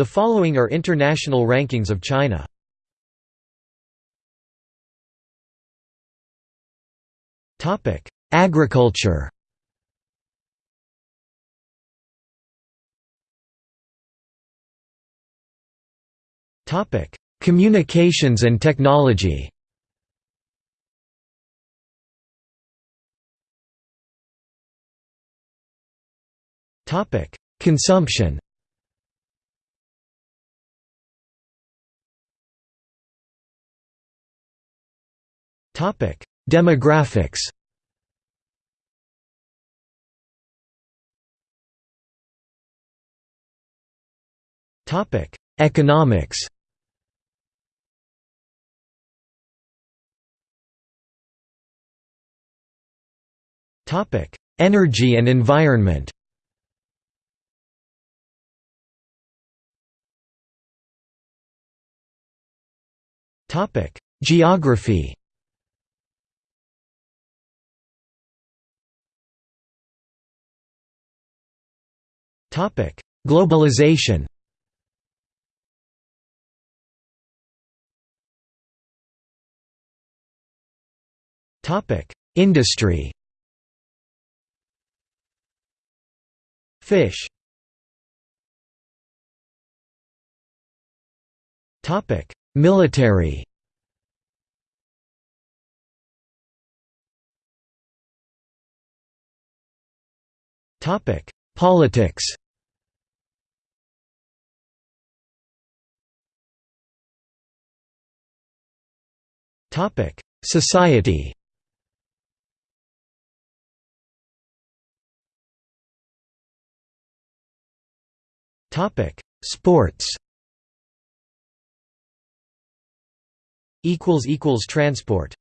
The following are international rankings of China. Topic: Agriculture. Topic: Communications and technology. Topic: Consumption. Demographics. Topic: Economics. Topic: Energy and environment. Topic: Geography. Topic: Globalization. Topic: Industry. Fish. Topic: Military. Topic: Politics. Topic: Society. Topic: Sports. Equals equals transport.